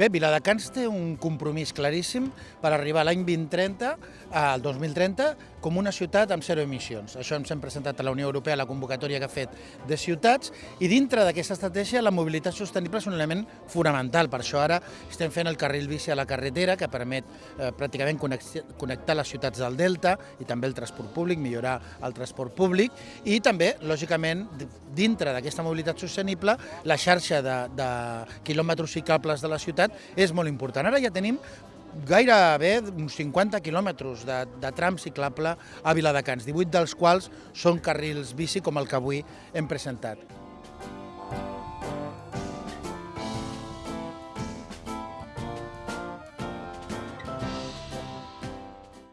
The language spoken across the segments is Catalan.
Bé, Viladecans té un compromís claríssim per arribar l'any 2030, al 2030, com una ciutat amb zero emissions. Això ens hem presentat a la Unió Europea, la convocatòria que ha fet de ciutats, i dintre d'aquesta estratègia la mobilitat sostenible és un element fonamental. Per això ara estem fent el carril bici a la carretera, que permet eh, pràcticament connectar les ciutats del Delta i també el transport públic, millorar el transport públic, i també, lògicament, dintre d'aquesta mobilitat sostenible, la xarxa de, de quilòmetres ciclables de la ciutat és molt important. Ara ja tenim gairebé uns 50 quilòmetres de, de tram ciclable a Viladecans, 18 dels quals són carrils bici com el que avui hem presentat.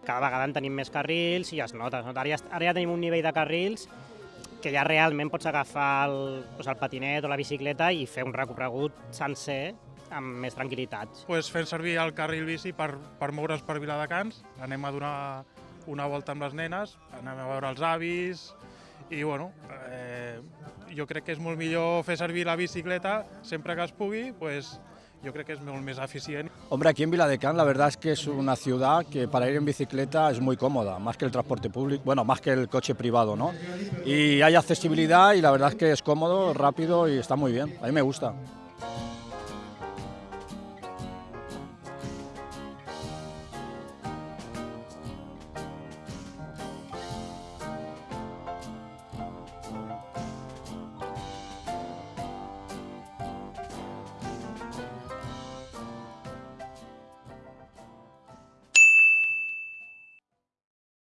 cada vegada en tenim més carrils i es nota. Es nota. Ara, ja, ara ja tenim un nivell de carrils que ja realment pots agafar el, doncs el patinet o la bicicleta i fer un recorregut sencer amb més tranquil·litat. Pues fent servir el carril bici per, per moure's per Viladecans, anem a donar una volta amb les nenes, anem a veure els avis i bueno, eh, jo crec que és molt millor fer servir la bicicleta sempre que es pugui, pues, yo creo que es más eficiente. Hombre, aquí en Viladecans la verdad es que es una ciudad que para ir en bicicleta es muy cómoda, más que el transporte público, bueno, más que el coche privado, ¿no? Y hay accesibilidad y la verdad es que es cómodo, rápido y está muy bien, a mí me gusta.